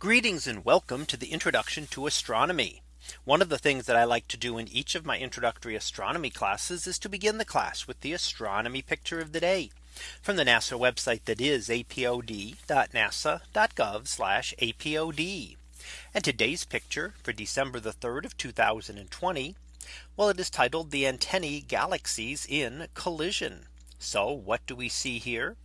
Greetings and welcome to the introduction to astronomy. One of the things that I like to do in each of my introductory astronomy classes is to begin the class with the astronomy picture of the day from the NASA website that is apod.nasa.gov apod. And today's picture for December the 3rd of 2020. Well, it is titled the antennae galaxies in collision. So what do we see here?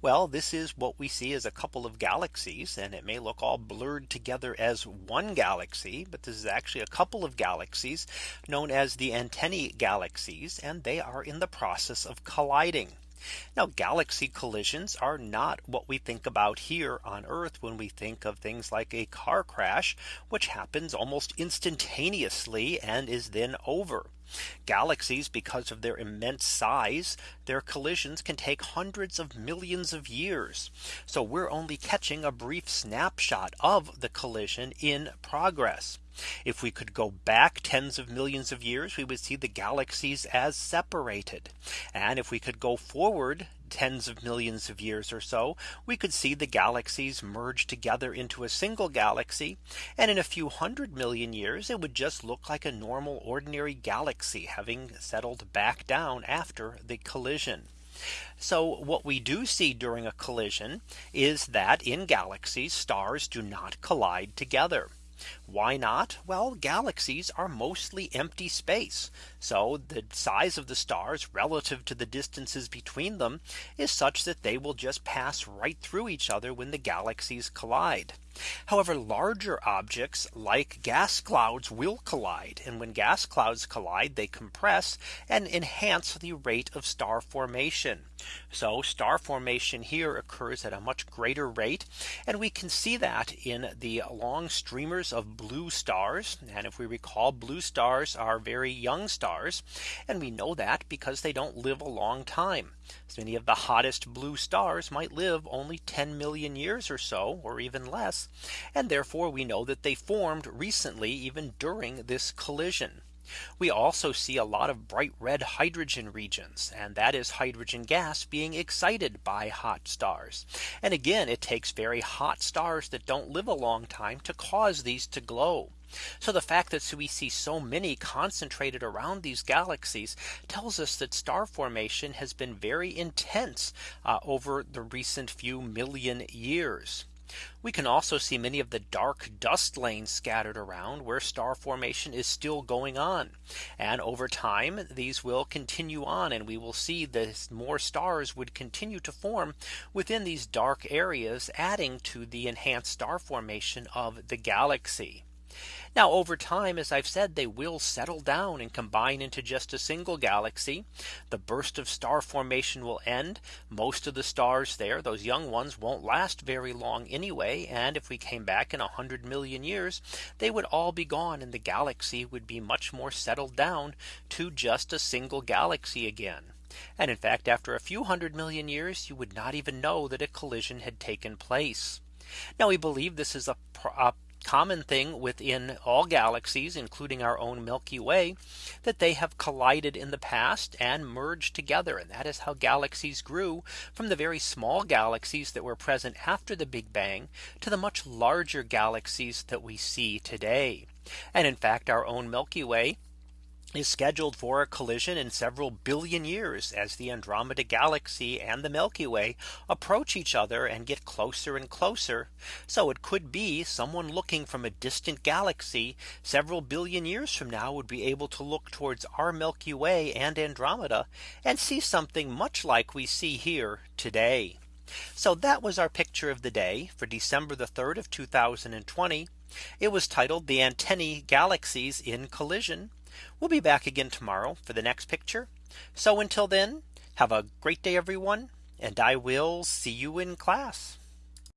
Well, this is what we see as a couple of galaxies and it may look all blurred together as one galaxy. But this is actually a couple of galaxies known as the antennae galaxies and they are in the process of colliding. Now galaxy collisions are not what we think about here on Earth when we think of things like a car crash, which happens almost instantaneously and is then over. Galaxies, because of their immense size, their collisions can take hundreds of millions of years. So we're only catching a brief snapshot of the collision in progress. If we could go back tens of millions of years, we would see the galaxies as separated. And if we could go forward tens of millions of years or so, we could see the galaxies merge together into a single galaxy. And in a few hundred million years, it would just look like a normal ordinary galaxy having settled back down after the collision. So what we do see during a collision is that in galaxies, stars do not collide together. Why not? Well, galaxies are mostly empty space. So the size of the stars relative to the distances between them is such that they will just pass right through each other when the galaxies collide. However, larger objects like gas clouds will collide. And when gas clouds collide, they compress and enhance the rate of star formation. So star formation here occurs at a much greater rate. And we can see that in the long streamers of blue stars. And if we recall, blue stars are very young stars. And we know that because they don't live a long time. So many of the hottest blue stars might live only 10 million years or so, or even less. And therefore we know that they formed recently even during this collision. We also see a lot of bright red hydrogen regions and that is hydrogen gas being excited by hot stars. And again, it takes very hot stars that don't live a long time to cause these to glow. So the fact that we see so many concentrated around these galaxies tells us that star formation has been very intense uh, over the recent few million years. We can also see many of the dark dust lanes scattered around where star formation is still going on. And over time, these will continue on and we will see that more stars would continue to form within these dark areas, adding to the enhanced star formation of the galaxy. Now over time, as I've said, they will settle down and combine into just a single galaxy. The burst of star formation will end. Most of the stars there, those young ones won't last very long anyway. And if we came back in 100 million years, they would all be gone and the galaxy would be much more settled down to just a single galaxy again. And in fact, after a few hundred million years, you would not even know that a collision had taken place. Now we believe this is a, a common thing within all galaxies, including our own Milky Way, that they have collided in the past and merged together. And that is how galaxies grew from the very small galaxies that were present after the Big Bang to the much larger galaxies that we see today. And in fact, our own Milky Way is scheduled for a collision in several billion years as the Andromeda galaxy and the Milky Way approach each other and get closer and closer. So it could be someone looking from a distant galaxy several billion years from now would be able to look towards our Milky Way and Andromeda and see something much like we see here today. So that was our picture of the day for December the 3rd of 2020. It was titled the antennae galaxies in collision. We'll be back again tomorrow for the next picture. So until then, have a great day, everyone. And I will see you in class.